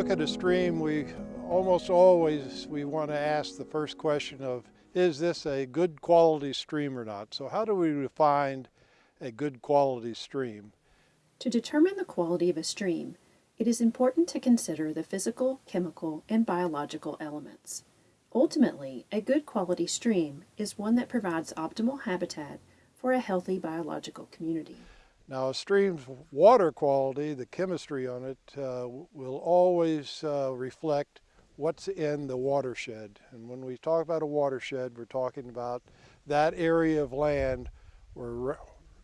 look at a stream, we almost always we want to ask the first question of, is this a good quality stream or not? So how do we define a good quality stream? To determine the quality of a stream, it is important to consider the physical, chemical, and biological elements. Ultimately, a good quality stream is one that provides optimal habitat for a healthy biological community. Now a stream's water quality, the chemistry on it, uh, will always uh, reflect what's in the watershed. And when we talk about a watershed, we're talking about that area of land where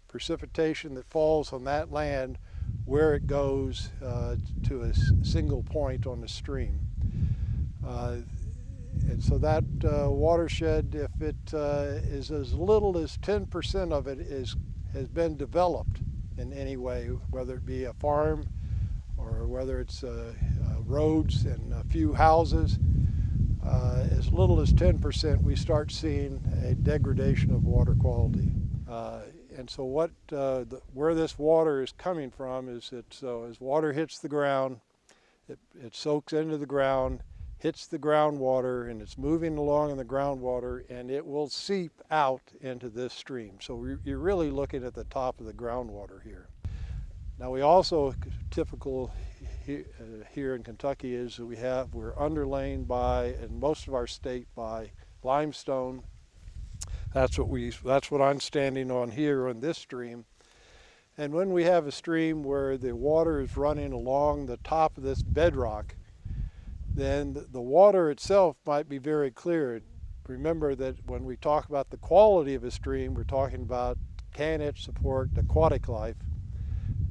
precipitation that falls on that land, where it goes uh, to a single point on the stream. Uh, and so that uh, watershed, if it uh, is as little as 10% of it is has been developed, in any way, whether it be a farm or whether it's uh, uh, roads and a few houses. Uh, as little as 10% we start seeing a degradation of water quality. Uh, and so what, uh, the, where this water is coming from is that as water hits the ground, it, it soaks into the ground, hits the groundwater and it's moving along in the groundwater and it will seep out into this stream. So you're really looking at the top of the groundwater here. Now we also, typical uh, here in Kentucky is that we have, we're underlain by, in most of our state by limestone. That's what we, that's what I'm standing on here on this stream. And when we have a stream where the water is running along the top of this bedrock, then the water itself might be very clear. Remember that when we talk about the quality of a stream, we're talking about can it support aquatic life?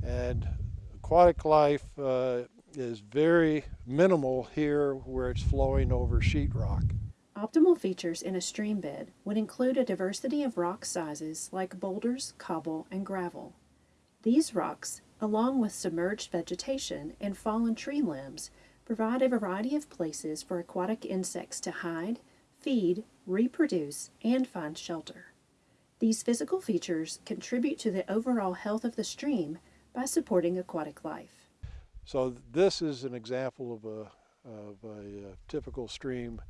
And aquatic life uh, is very minimal here where it's flowing over sheetrock. Optimal features in a stream bed would include a diversity of rock sizes like boulders, cobble, and gravel. These rocks, along with submerged vegetation and fallen tree limbs, provide a variety of places for aquatic insects to hide, feed, reproduce, and find shelter. These physical features contribute to the overall health of the stream by supporting aquatic life. So this is an example of a, of a, a uh, typical stream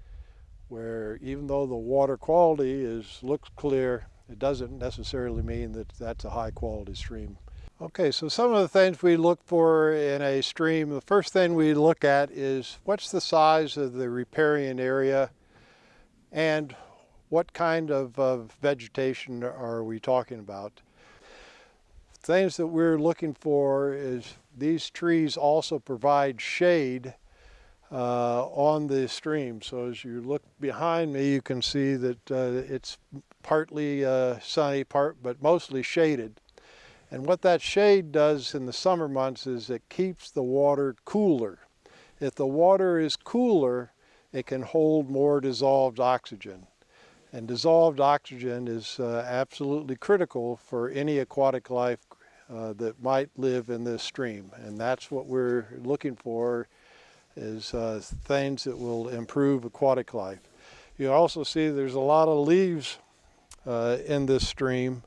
where even though the water quality is looks clear, it doesn't necessarily mean that that's a high quality stream. Okay, so some of the things we look for in a stream, the first thing we look at is what's the size of the riparian area and what kind of, of vegetation are we talking about. Things that we're looking for is these trees also provide shade uh, on the stream. So as you look behind me, you can see that uh, it's partly uh, sunny, part but mostly shaded. And what that shade does in the summer months is it keeps the water cooler. If the water is cooler, it can hold more dissolved oxygen. And dissolved oxygen is uh, absolutely critical for any aquatic life uh, that might live in this stream. And that's what we're looking for is uh, things that will improve aquatic life. You also see there's a lot of leaves uh, in this stream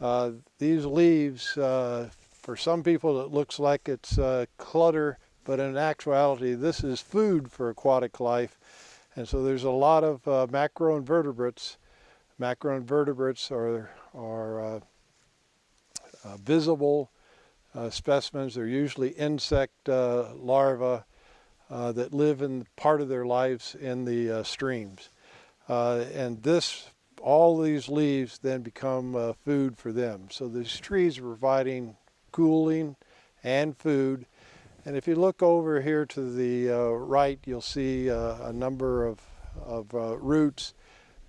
uh, these leaves, uh, for some people it looks like it's uh, clutter, but in actuality this is food for aquatic life. And so there's a lot of uh, macroinvertebrates. Macroinvertebrates are, are uh, visible specimens. They're usually insect larvae that live in part of their lives in the streams. and this all these leaves then become uh, food for them. So these trees are providing cooling and food. And if you look over here to the uh, right, you'll see uh, a number of, of uh, roots.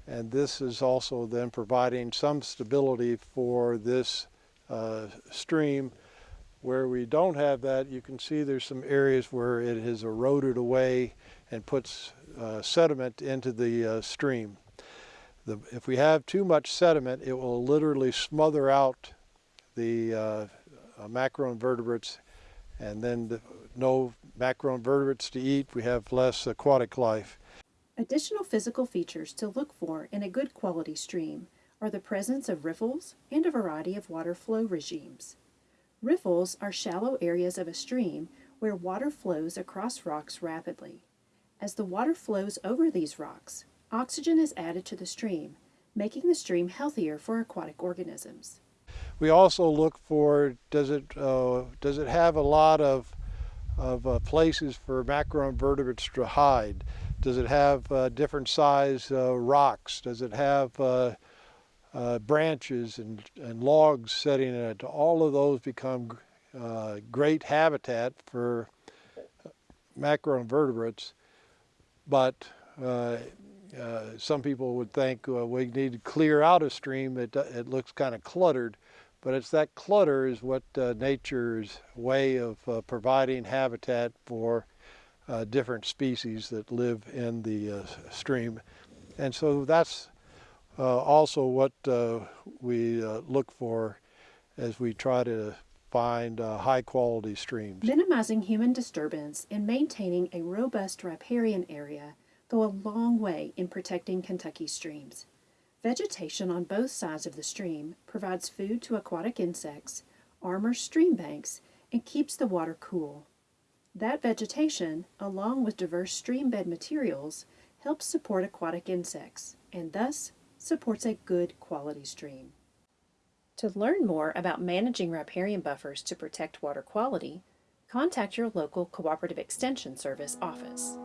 And this is also then providing some stability for this uh, stream. Where we don't have that, you can see there's some areas where it has eroded away and puts uh, sediment into the stream. The, if we have too much sediment, it will literally smother out the uh, uh, macroinvertebrates and then the, no macroinvertebrates to eat, we have less aquatic life. Additional physical features to look for in a good quality stream are the presence of riffles and a variety of water flow regimes. Riffles are shallow areas of a stream where water flows across rocks rapidly. As the water flows over these rocks, oxygen is added to the stream, making the stream healthier for aquatic organisms. We also look for does it uh, does it have a lot of of uh, places for macroinvertebrates to hide? Does it have uh, different size uh, rocks? Does it have uh, uh, branches and, and logs setting in it? All of those become great habitat for macroinvertebrates, but some people would think we need to clear out a stream. It, it looks kind of cluttered but it's that clutter is what uh, nature's way of uh, providing habitat for uh, different species that live in the uh, stream. And so that's uh, also what uh, we look for as we try to find high quality streams. Minimizing human disturbance and maintaining a robust riparian area go a long way in protecting Kentucky streams. Vegetation on both sides of the stream provides food to aquatic insects, armors stream banks, and keeps the water cool. That vegetation, along with diverse stream bed materials, helps support aquatic insects and thus supports a good quality stream. To learn more about managing riparian buffers to protect water quality, contact your local Cooperative Extension Service office.